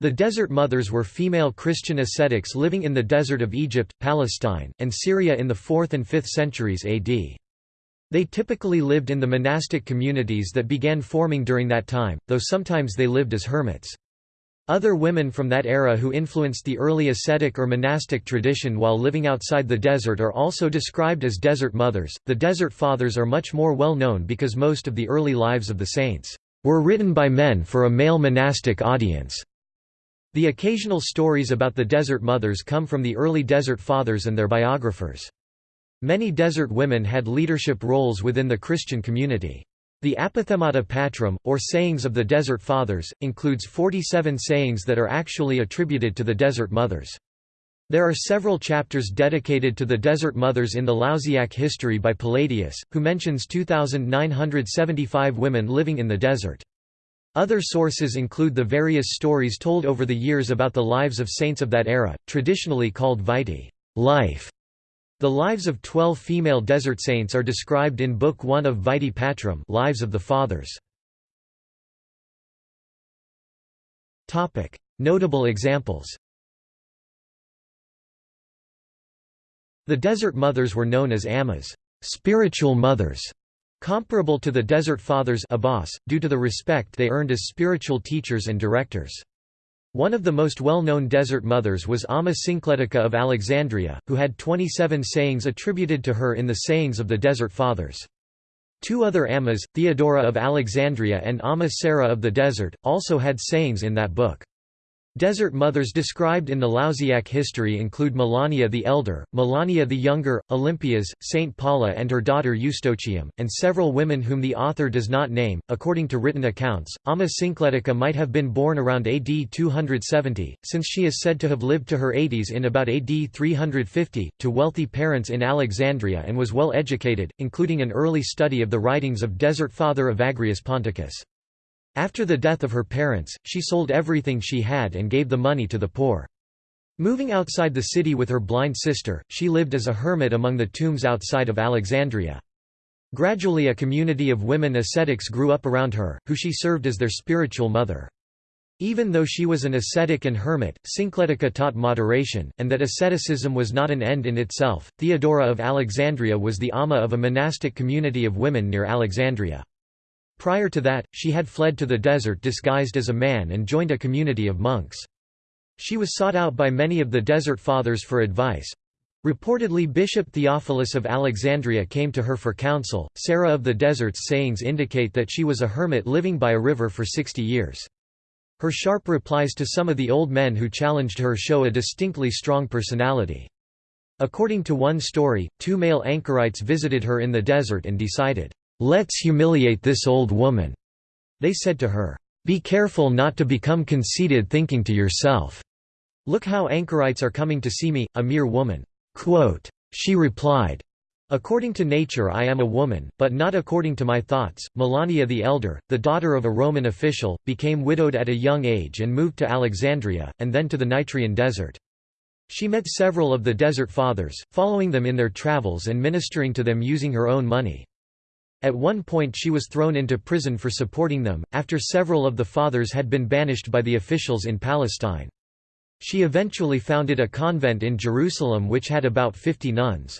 The Desert Mothers were female Christian ascetics living in the desert of Egypt, Palestine, and Syria in the 4th and 5th centuries AD. They typically lived in the monastic communities that began forming during that time, though sometimes they lived as hermits. Other women from that era who influenced the early ascetic or monastic tradition while living outside the desert are also described as desert mothers. The desert fathers are much more well known because most of the early lives of the saints were written by men for a male monastic audience. The occasional stories about the Desert Mothers come from the early Desert Fathers and their biographers. Many desert women had leadership roles within the Christian community. The Apophthegmata Patrum, or Sayings of the Desert Fathers, includes 47 sayings that are actually attributed to the Desert Mothers. There are several chapters dedicated to the Desert Mothers in the Lausiac History by Palladius, who mentions 2,975 women living in the desert. Other sources include the various stories told over the years about the lives of saints of that era, traditionally called vitae life". The lives of twelve female desert saints are described in Book 1 of Vitae Patrum Lives of the Fathers. Notable examples The Desert Mothers were known as Ammas spiritual mothers", comparable to the Desert Fathers Abbas, due to the respect they earned as spiritual teachers and directors. One of the most well-known desert mothers was Amma Syncletica of Alexandria, who had 27 sayings attributed to her in the Sayings of the Desert Fathers. Two other Ammas, Theodora of Alexandria and Amma Sarah of the Desert, also had sayings in that book. Desert mothers described in the Lausiac history include Melania the Elder, Melania the Younger, Olympias, Saint Paula and her daughter Eustochium, and several women whom the author does not name. According to written accounts, Amma Syncletica might have been born around AD 270, since she is said to have lived to her 80s in about AD 350, to wealthy parents in Alexandria and was well educated, including an early study of the writings of Desert Father Evagrius Ponticus. After the death of her parents, she sold everything she had and gave the money to the poor. Moving outside the city with her blind sister, she lived as a hermit among the tombs outside of Alexandria. Gradually a community of women ascetics grew up around her, who she served as their spiritual mother. Even though she was an ascetic and hermit, Syncletica taught moderation, and that asceticism was not an end in itself. Theodora of Alexandria was the amma of a monastic community of women near Alexandria. Prior to that, she had fled to the desert disguised as a man and joined a community of monks. She was sought out by many of the Desert Fathers for advice. Reportedly Bishop Theophilus of Alexandria came to her for counsel. Sarah of the Desert's sayings indicate that she was a hermit living by a river for 60 years. Her sharp replies to some of the old men who challenged her show a distinctly strong personality. According to one story, two male anchorites visited her in the desert and decided, "'Let's humiliate this old woman,' they said to her. Be careful not to become conceited thinking to yourself, Look how anchorites are coming to see me, a mere woman." Quote, she replied, According to nature I am a woman, but not according to my thoughts. Melania the Elder, the daughter of a Roman official, became widowed at a young age and moved to Alexandria, and then to the Nitrian desert. She met several of the Desert Fathers, following them in their travels and ministering to them using her own money. At one point she was thrown into prison for supporting them, after several of the fathers had been banished by the officials in Palestine. She eventually founded a convent in Jerusalem which had about 50 nuns.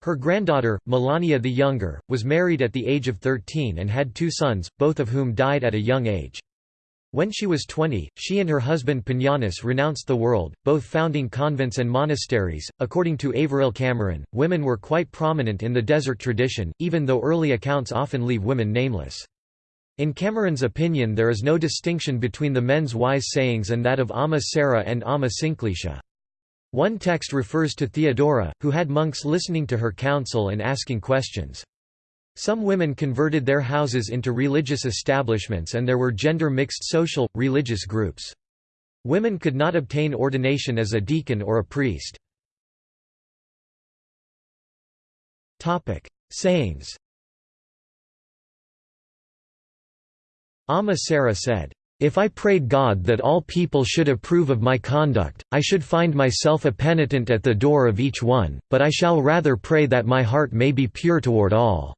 Her granddaughter, Melania the Younger, was married at the age of 13 and had two sons, both of whom died at a young age. When she was 20, she and her husband Pinianus renounced the world, both founding convents and monasteries. According to Averil Cameron, women were quite prominent in the desert tradition, even though early accounts often leave women nameless. In Cameron's opinion there is no distinction between the men's wise sayings and that of Amma Sarah and Amma. One text refers to Theodora, who had monks listening to her counsel and asking questions. Some women converted their houses into religious establishments and there were gender-mixed social, religious groups. Women could not obtain ordination as a deacon or a priest. Sayings Amma Sarah said, if I prayed God that all people should approve of my conduct, I should find myself a penitent at the door of each one, but I shall rather pray that my heart may be pure toward all.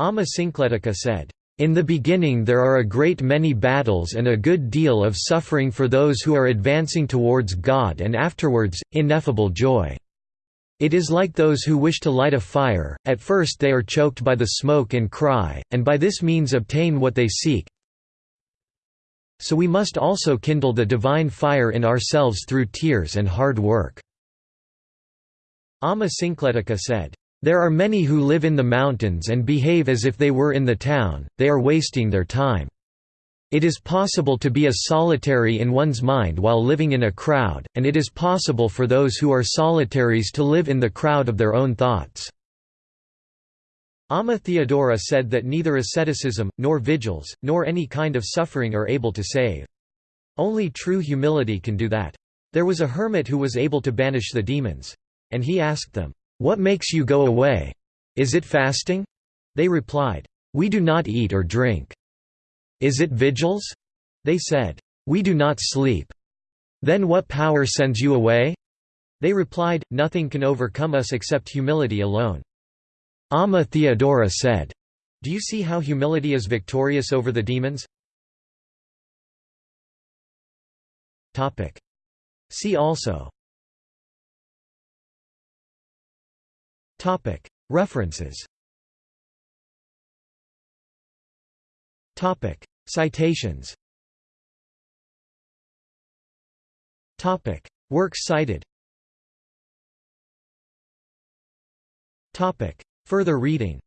Amma Syncletica said, In the beginning there are a great many battles and a good deal of suffering for those who are advancing towards God and afterwards, ineffable joy. It is like those who wish to light a fire, at first they are choked by the smoke and cry, and by this means obtain what they seek. So we must also kindle the divine fire in ourselves through tears and hard work." Amma Syncletica said, there are many who live in the mountains and behave as if they were in the town, they are wasting their time. It is possible to be a solitary in one's mind while living in a crowd, and it is possible for those who are solitaries to live in the crowd of their own thoughts. Amma Theodora said that neither asceticism, nor vigils, nor any kind of suffering are able to save. Only true humility can do that. There was a hermit who was able to banish the demons. And he asked them, what makes you go away? Is it fasting? They replied, We do not eat or drink. Is it vigils? They said, We do not sleep. Then what power sends you away? They replied, Nothing can overcome us except humility alone. Amma Theodora said, Do you see how humility is victorious over the demons? See also Topic. References. Topic. Citations. Topic. Works cited. Topic. Further reading